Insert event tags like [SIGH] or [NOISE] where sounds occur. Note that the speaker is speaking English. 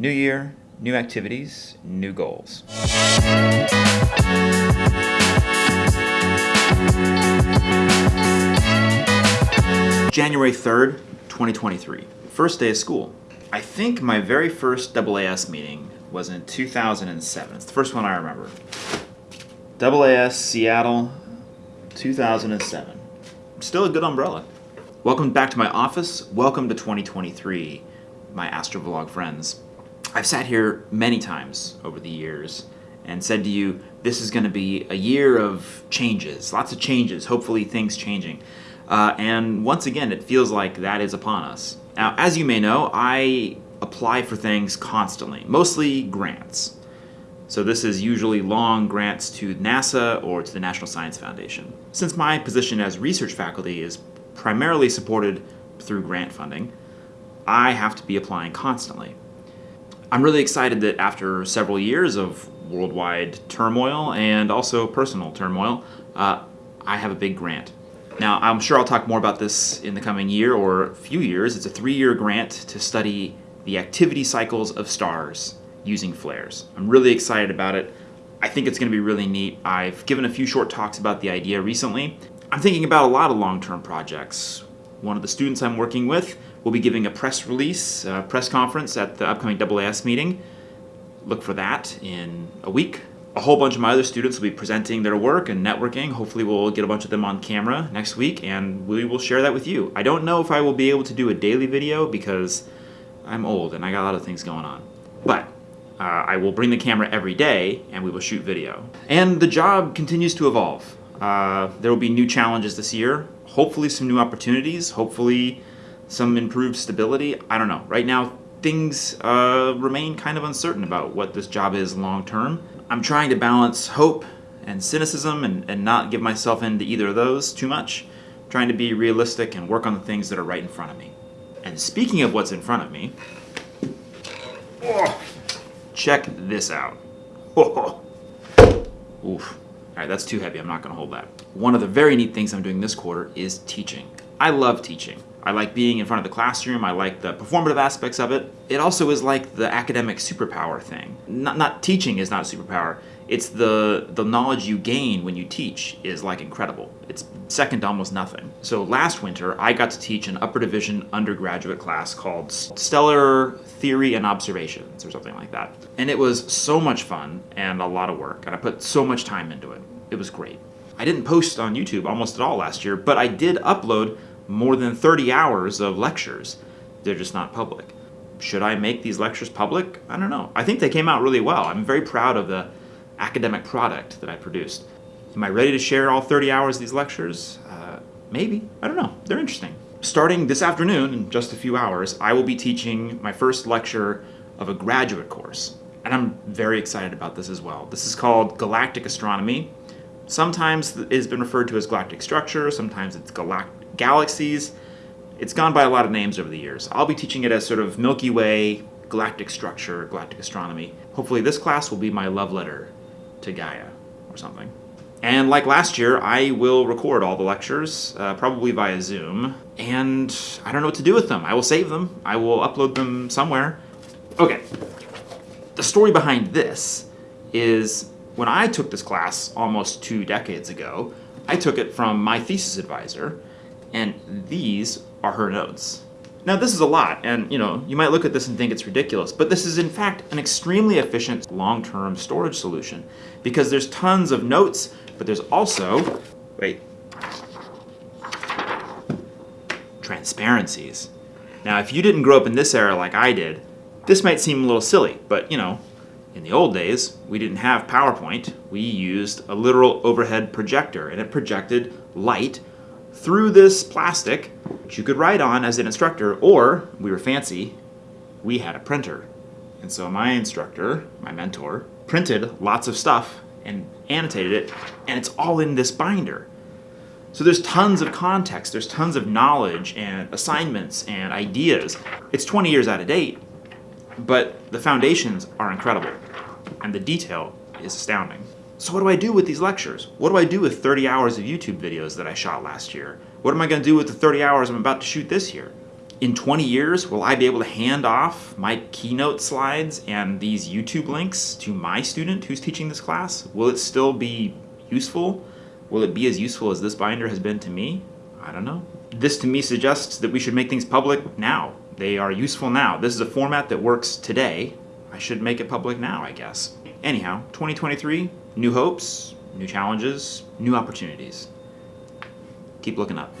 New year, new activities, new goals. January 3rd, 2023. First day of school. I think my very first AAS meeting was in 2007. It's the first one I remember. AAS Seattle 2007. Still a good umbrella. Welcome back to my office. Welcome to 2023, my Astrovlog friends. I've sat here many times over the years and said to you, this is going to be a year of changes, lots of changes, hopefully things changing. Uh, and once again, it feels like that is upon us. Now, as you may know, I apply for things constantly, mostly grants. So this is usually long grants to NASA or to the National Science Foundation. Since my position as research faculty is primarily supported through grant funding, I have to be applying constantly. I'm really excited that after several years of worldwide turmoil and also personal turmoil, uh, I have a big grant. Now, I'm sure I'll talk more about this in the coming year or a few years. It's a three-year grant to study the activity cycles of stars using flares. I'm really excited about it. I think it's going to be really neat. I've given a few short talks about the idea recently. I'm thinking about a lot of long-term projects. One of the students I'm working with will be giving a press release, a press conference at the upcoming AAS meeting. Look for that in a week a whole bunch of my other students will be presenting their work and networking. Hopefully we'll get a bunch of them on camera next week and we will share that with you. I don't know if I will be able to do a daily video because I'm old and I got a lot of things going on. But uh, I will bring the camera every day and we will shoot video. And the job continues to evolve. Uh, there will be new challenges this year, hopefully some new opportunities, hopefully some improved stability. I don't know. Right now, things uh, remain kind of uncertain about what this job is long term. I'm trying to balance hope and cynicism and, and not give myself into either of those too much. I'm trying to be realistic and work on the things that are right in front of me. And speaking of what's in front of me, oh, check this out. Oh, [LAUGHS] Oof. All right, that's too heavy. I'm not going to hold that. One of the very neat things I'm doing this quarter is teaching. I love teaching. I like being in front of the classroom. I like the performative aspects of it. It also is like the academic superpower thing. Not, not teaching is not a superpower. It's the, the knowledge you gain when you teach is like incredible. It's second to almost nothing. So last winter, I got to teach an upper division undergraduate class called Stellar Theory and Observations or something like that. And it was so much fun and a lot of work. And I put so much time into it. It was great. I didn't post on YouTube almost at all last year, but I did upload more than 30 hours of lectures. They're just not public. Should I make these lectures public? I don't know. I think they came out really well. I'm very proud of the academic product that I produced. Am I ready to share all 30 hours of these lectures? Uh, maybe. I don't know. They're interesting. Starting this afternoon, in just a few hours, I will be teaching my first lecture of a graduate course. And I'm very excited about this as well. This is called Galactic Astronomy. Sometimes it has been referred to as galactic structure, sometimes it's galactic galaxies. It's gone by a lot of names over the years. I'll be teaching it as sort of Milky Way, galactic structure, galactic astronomy. Hopefully this class will be my love letter to Gaia or something. And like last year, I will record all the lectures, uh, probably via Zoom, and I don't know what to do with them. I will save them. I will upload them somewhere. Okay, the story behind this is when I took this class almost two decades ago, I took it from my thesis advisor, and these are her notes. Now this is a lot, and you know, you might look at this and think it's ridiculous, but this is in fact an extremely efficient long-term storage solution because there's tons of notes, but there's also, wait, transparencies. Now if you didn't grow up in this era like I did, this might seem a little silly, but you know, in the old days, we didn't have PowerPoint. We used a literal overhead projector, and it projected light through this plastic, which you could write on as an instructor, or, we were fancy, we had a printer. And so my instructor, my mentor, printed lots of stuff and annotated it, and it's all in this binder. So there's tons of context, there's tons of knowledge and assignments and ideas. It's 20 years out of date, but the foundations are incredible, and the detail is astounding. So what do I do with these lectures? What do I do with 30 hours of YouTube videos that I shot last year? What am I going to do with the 30 hours I'm about to shoot this year? In 20 years, will I be able to hand off my keynote slides and these YouTube links to my student who's teaching this class? Will it still be useful? Will it be as useful as this binder has been to me? I don't know. This to me suggests that we should make things public now. They are useful now. This is a format that works today. I should make it public now, I guess. Anyhow, 2023, new hopes, new challenges, new opportunities. Keep looking up.